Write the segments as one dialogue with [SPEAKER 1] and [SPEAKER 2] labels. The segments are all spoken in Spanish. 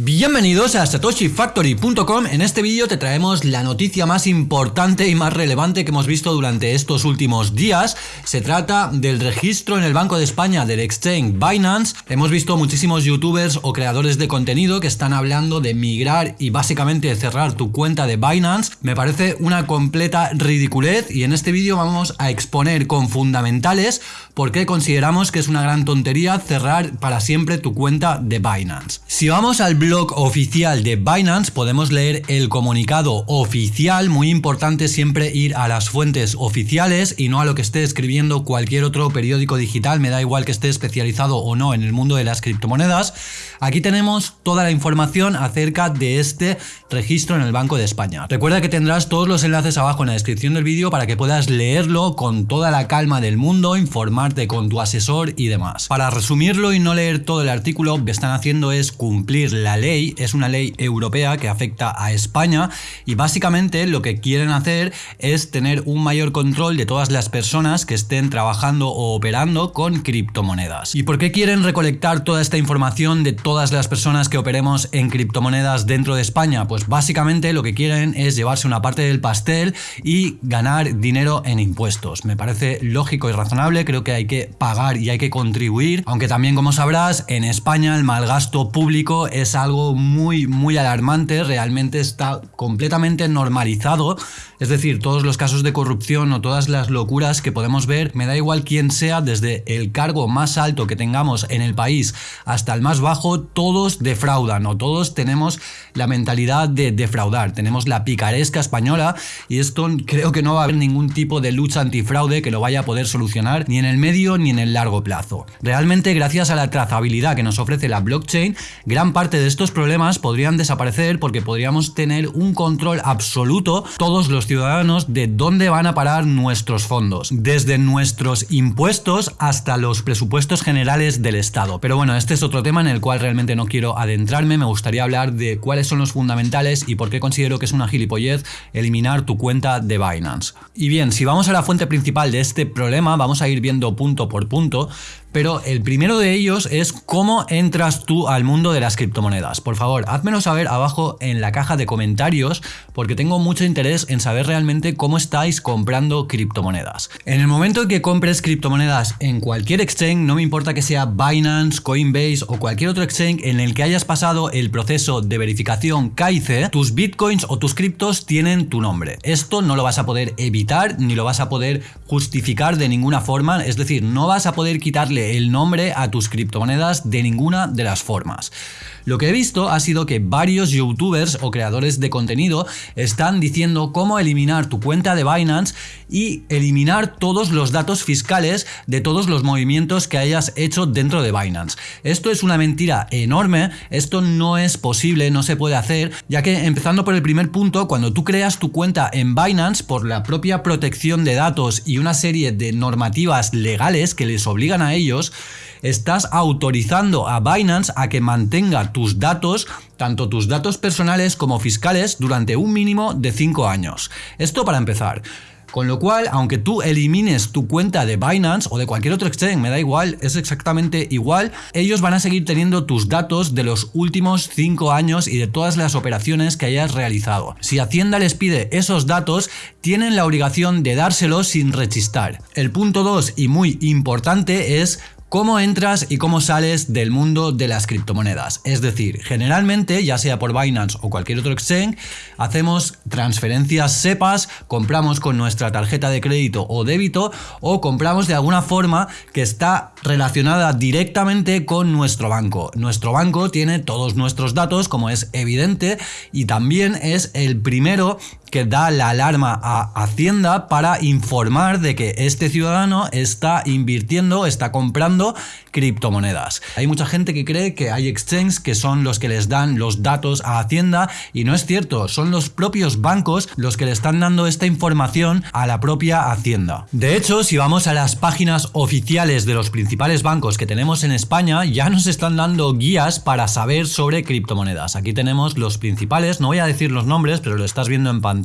[SPEAKER 1] Bienvenidos a satoshifactory.com. En este vídeo te traemos la noticia más importante y más relevante que hemos visto durante estos últimos días. Se trata del registro en el Banco de España del exchange Binance. Hemos visto muchísimos youtubers o creadores de contenido que están hablando de migrar y básicamente cerrar tu cuenta de Binance. Me parece una completa ridiculez y en este vídeo vamos a exponer con fundamentales por qué consideramos que es una gran tontería cerrar para siempre tu cuenta de Binance. Si vamos al blog oficial de Binance podemos leer el comunicado oficial, muy importante siempre ir a las fuentes oficiales y no a lo que esté escribiendo cualquier otro periódico digital, me da igual que esté especializado o no en el mundo de las criptomonedas. Aquí tenemos toda la información acerca de este registro en el Banco de España. Recuerda que tendrás todos los enlaces abajo en la descripción del vídeo para que puedas leerlo con toda la calma del mundo, informarte con tu asesor y demás. Para resumirlo y no leer todo el artículo, lo que están haciendo es cumplir la ley es una ley europea que afecta a España y básicamente lo que quieren hacer es tener un mayor control de todas las personas que estén trabajando o operando con criptomonedas. ¿Y por qué quieren recolectar toda esta información de todas las personas que operemos en criptomonedas dentro de España? Pues básicamente lo que quieren es llevarse una parte del pastel y ganar dinero en impuestos. Me parece lógico y razonable, creo que hay que pagar y hay que contribuir, aunque también como sabrás en España el mal gasto público es algo muy, muy alarmante, realmente está completamente normalizado. Es decir, todos los casos de corrupción o todas las locuras que podemos ver, me da igual quién sea, desde el cargo más alto que tengamos en el país hasta el más bajo, todos defraudan o todos tenemos la mentalidad de defraudar. Tenemos la picaresca española y esto creo que no va a haber ningún tipo de lucha antifraude que lo vaya a poder solucionar ni en el medio ni en el largo plazo. Realmente gracias a la trazabilidad que nos ofrece la blockchain, gran parte de estos problemas podrían desaparecer porque podríamos tener un control absoluto todos los ciudadanos de dónde van a parar nuestros fondos, desde nuestros impuestos hasta los presupuestos generales del Estado. Pero bueno, este es otro tema en el cual realmente no quiero adentrarme, me gustaría hablar de cuáles son los fundamentales y por qué considero que es una gilipollez eliminar tu cuenta de Binance. Y bien, si vamos a la fuente principal de este problema, vamos a ir viendo punto por punto, pero el primero de ellos es cómo entras tú al mundo de las criptomonedas. Por favor, házmelo saber abajo en la caja de comentarios porque tengo mucho interés en saber realmente cómo estáis comprando criptomonedas. En el momento en que compres criptomonedas en cualquier exchange, no me importa que sea Binance, Coinbase o cualquier otro exchange en el que hayas pasado el proceso de verificación KIC, tus bitcoins o tus criptos tienen tu nombre. Esto no lo vas a poder evitar ni lo vas a poder justificar de ninguna forma, es decir, no vas a poder quitarle el nombre a tus criptomonedas de ninguna de las formas. Lo que he visto ha sido que varios youtubers o creadores de contenido están diciendo cómo eliminar tu cuenta de Binance y eliminar todos los datos fiscales de todos los movimientos que hayas hecho dentro de Binance. Esto es una mentira enorme, esto no es posible, no se puede hacer, ya que empezando por el primer punto, cuando tú creas tu cuenta en Binance por la propia protección de datos y una serie de normativas legales que les obligan a estás autorizando a Binance a que mantenga tus datos, tanto tus datos personales como fiscales, durante un mínimo de 5 años. Esto para empezar. Con lo cual, aunque tú elimines tu cuenta de Binance o de cualquier otro exchange, me da igual, es exactamente igual, ellos van a seguir teniendo tus datos de los últimos 5 años y de todas las operaciones que hayas realizado. Si Hacienda les pide esos datos, tienen la obligación de dárselos sin rechistar. El punto 2 y muy importante es cómo entras y cómo sales del mundo de las criptomonedas. Es decir, generalmente, ya sea por Binance o cualquier otro exchange, hacemos transferencias SEPAS, compramos con nuestra tarjeta de crédito o débito o compramos de alguna forma que está relacionada directamente con nuestro banco. Nuestro banco tiene todos nuestros datos, como es evidente, y también es el primero que da la alarma a Hacienda para informar de que este ciudadano está invirtiendo, está comprando criptomonedas. Hay mucha gente que cree que hay exchanges que son los que les dan los datos a Hacienda y no es cierto, son los propios bancos los que le están dando esta información a la propia Hacienda. De hecho, si vamos a las páginas oficiales de los principales bancos que tenemos en España, ya nos están dando guías para saber sobre criptomonedas. Aquí tenemos los principales, no voy a decir los nombres, pero lo estás viendo en pantalla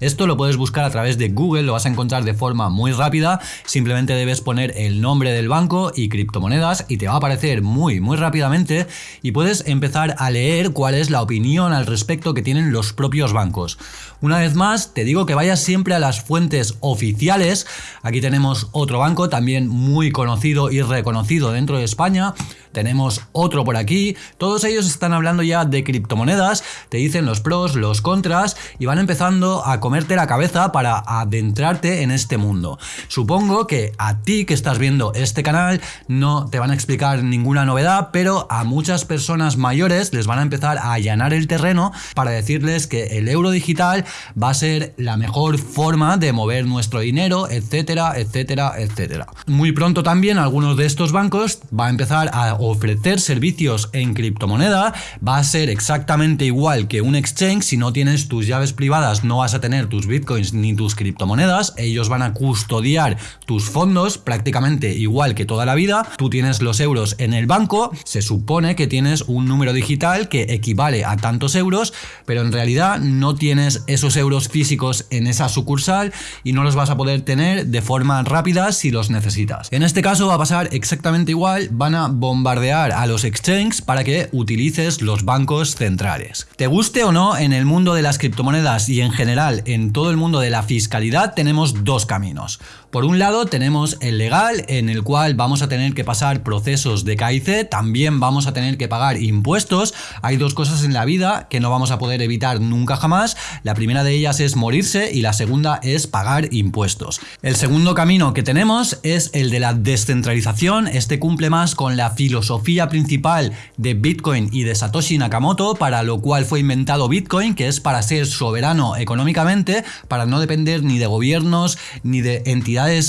[SPEAKER 1] Esto lo puedes buscar a través de Google, lo vas a encontrar de forma muy rápida. Simplemente debes poner el nombre del banco y criptomonedas y te va a aparecer muy, muy rápidamente y puedes empezar a leer cuál es la opinión al respecto que tienen los propios bancos. Una vez más, te digo que vayas siempre a las fuentes oficiales. Aquí tenemos otro banco también muy conocido y reconocido dentro de España. Tenemos otro por aquí. Todos ellos están hablando ya de criptomonedas, te dicen los pros, los contras y van empezando a comerte la cabeza para adentrarte en este mundo. Supongo que a ti que estás viendo este canal no te van a explicar ninguna novedad, pero a muchas personas mayores les van a empezar a allanar el terreno para decirles que el euro digital va a ser la mejor forma de mover nuestro dinero, etcétera, etcétera, etcétera. Muy pronto también algunos de estos bancos va a empezar a ofrecer servicios en criptomoneda, va a ser exactamente igual que un exchange, si no tienes tus llaves privadas no vas a tener tus bitcoins ni tus criptomonedas, ellos van a custodiar tus fondos prácticamente igual que toda la vida, tú tienes los euros en el banco, se supone que tienes un número digital que equivale a tantos euros, pero en realidad no tienes esos euros físicos en esa sucursal y no los vas a poder tener de forma rápida si los necesitas. En este caso va a pasar exactamente igual, van a bombardear a los exchanges para que utilices los bancos centrales. Te guste o no, en el mundo de las criptomonedas y en general en todo el mundo de la fiscalidad tenemos dos caminos. Por un lado tenemos el legal en el cual vamos a tener que pasar procesos de KIC, también vamos a tener que pagar impuestos. Hay dos cosas en la vida que no vamos a poder evitar nunca jamás. La primera de ellas es morirse y la segunda es pagar impuestos. El segundo camino que tenemos es el de la descentralización. Este cumple más con la filosofía principal de Bitcoin y de Satoshi Nakamoto, para lo cual fue inventado Bitcoin, que es para ser soberano económicamente, para no depender ni de gobiernos ni de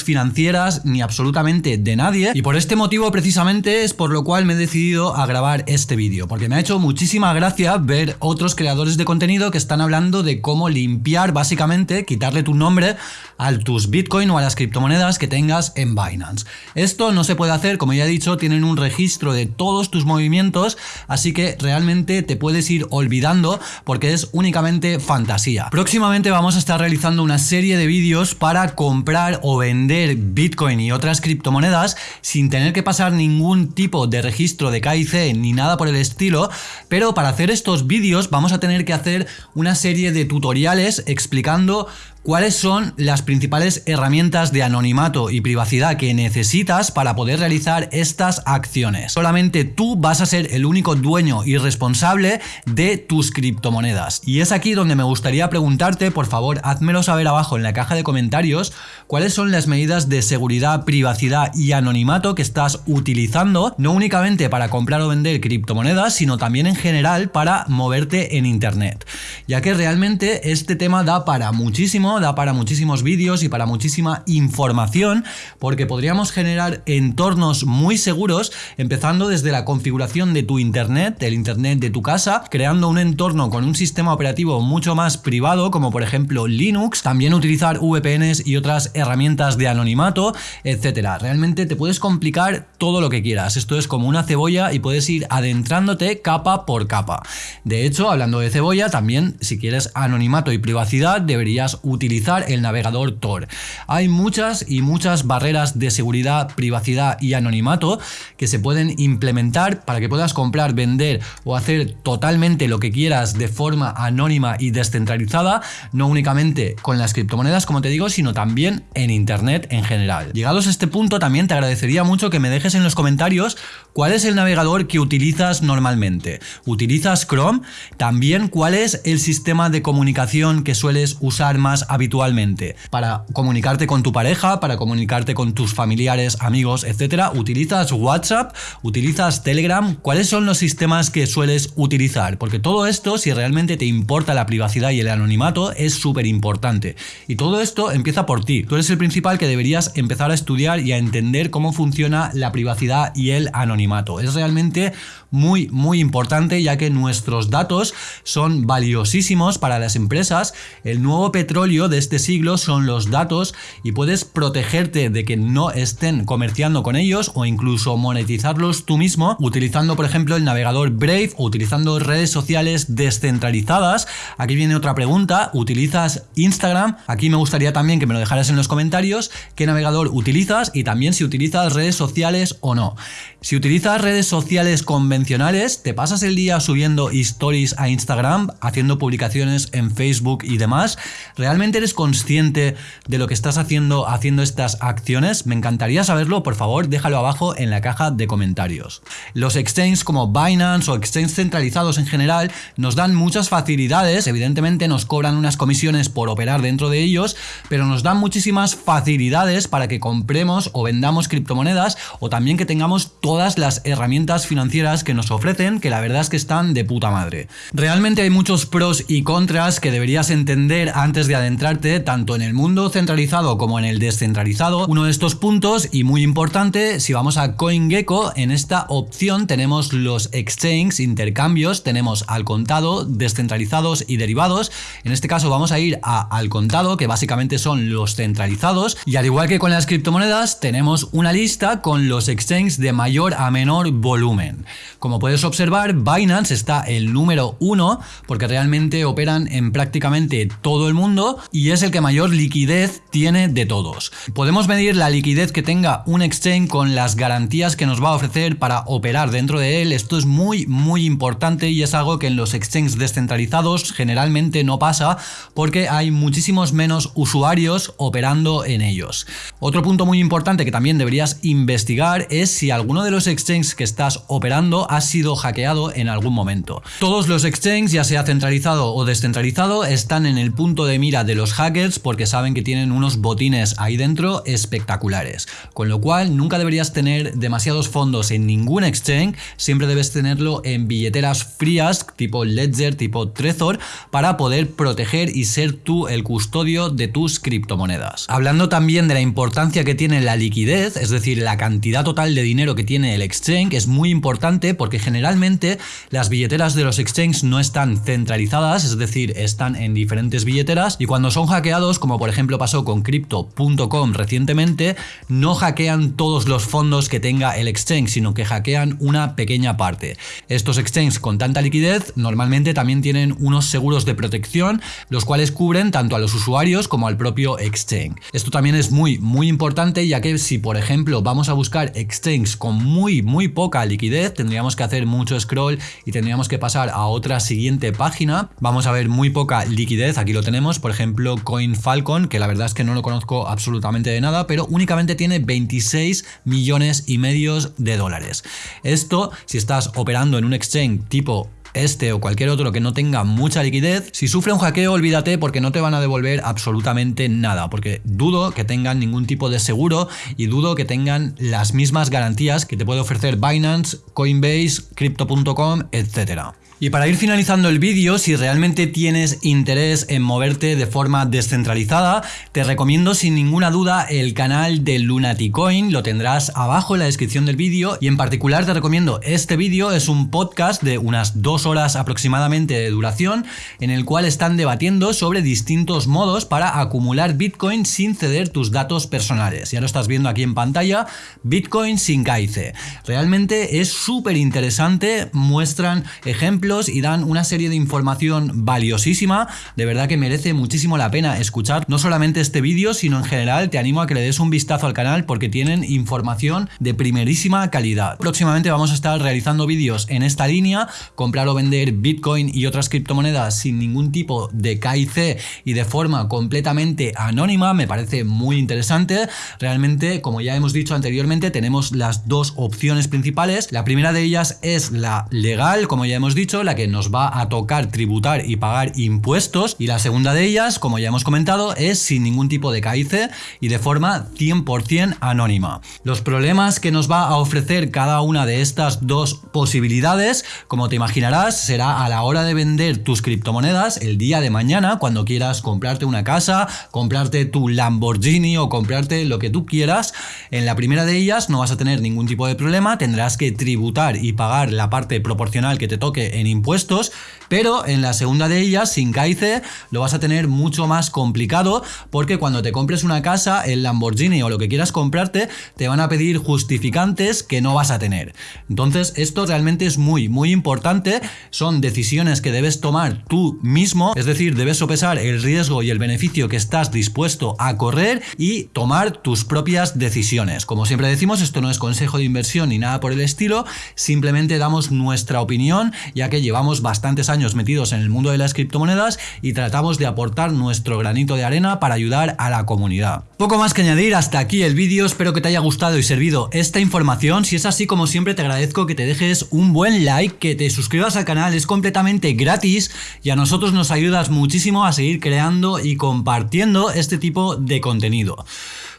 [SPEAKER 1] financieras ni absolutamente de nadie y por este motivo precisamente es por lo cual me he decidido a grabar este vídeo porque me ha hecho muchísima gracia ver otros creadores de contenido que están hablando de cómo limpiar básicamente, quitarle tu nombre a tus Bitcoin o a las criptomonedas que tengas en Binance. Esto no se puede hacer, como ya he dicho, tienen un registro de todos tus movimientos, así que realmente te puedes ir olvidando porque es únicamente fantasía. Próximamente vamos a estar realizando una serie de vídeos para comprar o vender Bitcoin y otras criptomonedas sin tener que pasar ningún tipo de registro de KIC ni nada por el estilo, pero para hacer estos vídeos vamos a tener que hacer una serie de tutoriales explicando ¿Cuáles son las principales herramientas de anonimato y privacidad que necesitas para poder realizar estas acciones? Solamente tú vas a ser el único dueño y responsable de tus criptomonedas. Y es aquí donde me gustaría preguntarte, por favor, házmelo saber abajo en la caja de comentarios, cuáles son las medidas de seguridad, privacidad y anonimato que estás utilizando, no únicamente para comprar o vender criptomonedas, sino también en general para moverte en Internet. Ya que realmente este tema da para muchísimo da para muchísimos vídeos y para muchísima información, porque podríamos generar entornos muy seguros, empezando desde la configuración de tu internet, el internet de tu casa, creando un entorno con un sistema operativo mucho más privado, como por ejemplo Linux, también utilizar VPNs y otras herramientas de anonimato, etcétera. Realmente te puedes complicar todo lo que quieras. Esto es como una cebolla y puedes ir adentrándote capa por capa. De hecho, hablando de cebolla, también si quieres anonimato y privacidad, deberías utilizar utilizar el navegador Tor. Hay muchas y muchas barreras de seguridad, privacidad y anonimato que se pueden implementar para que puedas comprar, vender o hacer totalmente lo que quieras de forma anónima y descentralizada, no únicamente con las criptomonedas como te digo, sino también en internet en general. Llegados a este punto también te agradecería mucho que me dejes en los comentarios cuál es el navegador que utilizas normalmente. ¿Utilizas Chrome? También cuál es el sistema de comunicación que sueles usar más habitualmente para comunicarte con tu pareja, para comunicarte con tus familiares, amigos, etcétera. ¿Utilizas WhatsApp? ¿Utilizas Telegram? ¿Cuáles son los sistemas que sueles utilizar? Porque todo esto, si realmente te importa la privacidad y el anonimato, es súper importante. Y todo esto empieza por ti. Tú eres el principal que deberías empezar a estudiar y a entender cómo funciona la privacidad y el anonimato. Es realmente muy, muy importante ya que nuestros datos son valiosísimos para las empresas. El nuevo petróleo de este siglo son los datos y puedes protegerte de que no estén comerciando con ellos o incluso monetizarlos tú mismo utilizando por ejemplo el navegador Brave o utilizando redes sociales descentralizadas. Aquí viene otra pregunta, ¿utilizas Instagram? Aquí me gustaría también que me lo dejaras en los comentarios qué navegador utilizas y también si utilizas redes sociales o no. Si utilizas redes sociales convencionales, te pasas el día subiendo stories a Instagram, haciendo publicaciones en Facebook y demás, ¿realmente eres consciente de lo que estás haciendo haciendo estas acciones? Me encantaría saberlo, por favor, déjalo abajo en la caja de comentarios. Los exchanges como Binance o exchanges centralizados en general nos dan muchas facilidades, evidentemente nos cobran unas comisiones por operar dentro de ellos, pero nos dan muchísimas facilidades para que compremos o vendamos criptomonedas o también que tengamos todas las herramientas financieras que nos ofrecen, que la verdad es que están de puta madre. Realmente hay muchos pros y contras que deberías entender antes de adentrarte tanto en el mundo centralizado como en el descentralizado. Uno de estos puntos, y muy importante, si vamos a CoinGecko, en esta opción tenemos los exchanges, intercambios, tenemos al contado, descentralizados y derivados. En este caso vamos a ir a al contado, que básicamente son los centralizados, y al igual que con las criptomonedas, tenemos una lista con los exchanges de mayor a menor volumen. Como puedes observar, Binance está el número uno porque realmente operan en prácticamente todo el mundo y es el que mayor liquidez tiene de todos. Podemos medir la liquidez que tenga un exchange con las garantías que nos va a ofrecer para operar dentro de él. Esto es muy muy importante y es algo que en los exchanges descentralizados generalmente no pasa porque hay muchísimos menos usuarios operando en ellos. Otro punto muy importante que también deberías investigar es si alguno de los exchanges que estás operando ha sido hackeado en algún momento. Todos los exchanges, ya sea centralizado o descentralizado, están en el punto de mira de los hackers porque saben que tienen unos botines ahí dentro espectaculares. Con lo cual nunca deberías tener demasiados fondos en ningún exchange, siempre debes tenerlo en billeteras frías tipo Ledger, tipo Trezor, para poder proteger y ser tú el custodio de tus criptomonedas. Hablando también de la importancia que tiene la liquidez, es decir, la cantidad total de dinero que tiene el exchange es muy importante porque generalmente las billeteras de los exchanges no están centralizadas, es decir, están en diferentes billeteras y cuando son hackeados, como por ejemplo pasó con crypto.com recientemente, no hackean todos los fondos que tenga el exchange, sino que hackean una pequeña parte. Estos exchanges con tanta liquidez normalmente también tienen unos seguros de protección, los cuales cubren tanto a los usuarios como al propio exchange. Esto también es muy muy importante ya que si por ejemplo vamos a buscar exchanges con muy, muy poca liquidez, tendríamos que hacer mucho scroll y tendríamos que pasar a otra siguiente página. Vamos a ver muy poca liquidez, aquí lo tenemos, por ejemplo CoinFalcon, que la verdad es que no lo conozco absolutamente de nada, pero únicamente tiene 26 millones y medios de dólares. Esto, si estás operando en un exchange tipo este o cualquier otro que no tenga mucha liquidez, si sufre un hackeo olvídate porque no te van a devolver absolutamente nada, porque dudo que tengan ningún tipo de seguro y dudo que tengan las mismas garantías que te puede ofrecer Binance, Coinbase, Crypto.com, etcétera. Y para ir finalizando el vídeo, si realmente tienes interés en moverte de forma descentralizada, te recomiendo sin ninguna duda el canal de Lunaticoin, lo tendrás abajo en la descripción del vídeo. Y en particular te recomiendo este vídeo, es un podcast de unas dos horas aproximadamente de duración en el cual están debatiendo sobre distintos modos para acumular Bitcoin sin ceder tus datos personales. Ya lo estás viendo aquí en pantalla, Bitcoin sin KIC. Realmente es súper interesante, muestran ejemplos y dan una serie de información valiosísima. De verdad que merece muchísimo la pena escuchar no solamente este vídeo, sino en general te animo a que le des un vistazo al canal porque tienen información de primerísima calidad. Próximamente vamos a estar realizando vídeos en esta línea, comprar o vender Bitcoin y otras criptomonedas sin ningún tipo de KIC y de forma completamente anónima, me parece muy interesante. Realmente, como ya hemos dicho anteriormente, tenemos las dos opciones principales. La primera de ellas es la legal, como ya hemos dicho, la que nos va a tocar tributar y pagar impuestos. Y la segunda de ellas, como ya hemos comentado, es sin ningún tipo de CAICE y de forma 100% anónima. Los problemas que nos va a ofrecer cada una de estas dos posibilidades, como te imaginarás, será a la hora de vender tus criptomonedas el día de mañana, cuando quieras comprarte una casa, comprarte tu Lamborghini o comprarte lo que tú quieras. En la primera de ellas no vas a tener ningún tipo de problema, tendrás que tributar y pagar la parte proporcional que te toque en impuestos, pero en la segunda de ellas, sin CAICE, lo vas a tener mucho más complicado porque cuando te compres una casa, el Lamborghini o lo que quieras comprarte, te van a pedir justificantes que no vas a tener. Entonces, esto realmente es muy, muy importante. Son decisiones que debes tomar tú mismo, es decir, debes sopesar el riesgo y el beneficio que estás dispuesto a correr y tomar tus propias decisiones. Como siempre decimos, esto no es consejo de inversión ni nada por el estilo, simplemente damos nuestra opinión, ya que llevamos bastantes años metidos en el mundo de las criptomonedas y tratamos de aportar nuestro granito de arena para ayudar a la comunidad. Poco más que añadir, hasta aquí el vídeo, espero que te haya gustado y servido esta información, si es así como siempre te agradezco que te dejes un buen like, que te suscribas al canal, es completamente gratis y a nosotros nos ayudas muchísimo a seguir creando y compartiendo este tipo de contenido.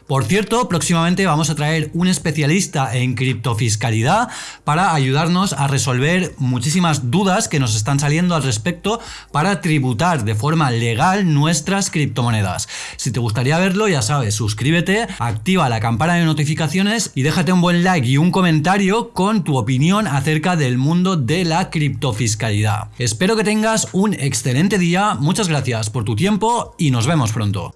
[SPEAKER 1] Por cierto, próximamente vamos a traer un especialista en criptofiscalidad para ayudarnos a resolver muchísimas dudas que nos están saliendo al respecto para tributar de forma legal nuestras criptomonedas. Si te gustaría verlo, ya sabes, suscríbete, activa la campana de notificaciones y déjate un buen like y un comentario con tu opinión acerca del mundo de la criptofiscalidad. Espero que tengas un excelente día, muchas gracias por tu tiempo y nos vemos pronto.